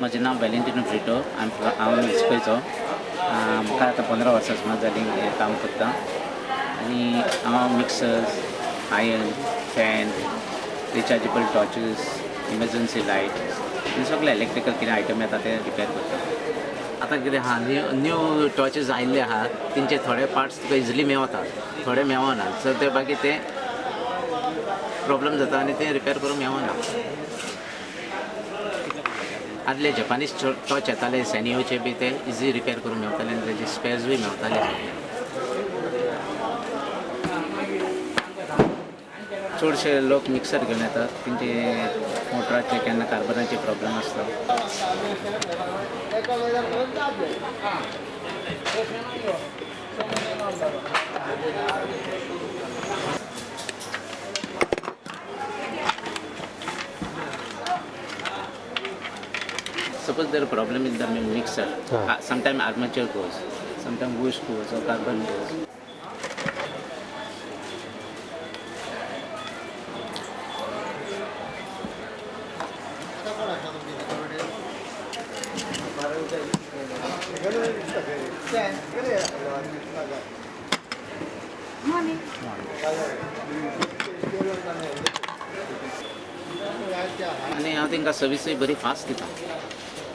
म्हजें नांव Valentino Brito. हांव वेंचपेचो म्हाका आतां पंदरा वर्सां सुमार जालीं हें काम करता आनी हांव mixers iron fan rechargeable torches emergency light हे सगळे इलेक्ट्रिकल कितें आयटम येता ते रिपेर करता. आतां कितें आहा न्यू न्यू टॉर्चीस आयिल्ले आहा तेंचे थोडे पार्ट्स तुका इजिली मेवता थोडे मेवना सो ते बाकी ते प्रॉब्लम जाता आनी ते रिपेर करूंक मेवना आदले जपानीज टॉच येताले सॅनियोचे बी ते इजी रिपेर करूंक मेवताले आनी तेजे स्पेर्स बी मेवताले. चडशे लोक मिक्सर घेवन येतात. तेंचे मोटराचे केन्ना कार्बनाचे प्रॉब्लम आसता suppose there a problem in the mixer Ah. uh, sometimes armature goes sometimes bush goes or carbon goes आनी हांव तेंकां सर्विसूय बरी फास्ट दिता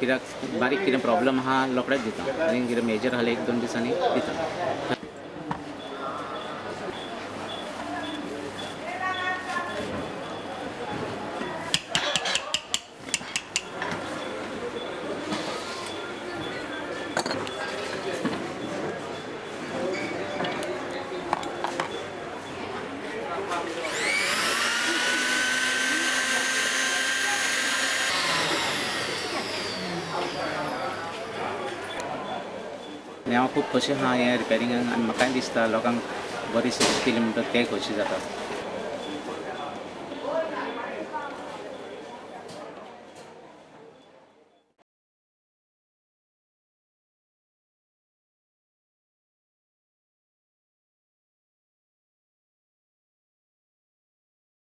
कित्याक बारीक कितें प्रॉब्लम आहा रोखडेच दिता आनी कितें मेजर आसलें एक दोन दिसांनी दिता आनी हांव खूब खोशी आहा हें रिपेरिंगाक आनी म्हाकाय दिसता. लोकांक बरी सर्वीस केली म्हणटा तें खोशी जाता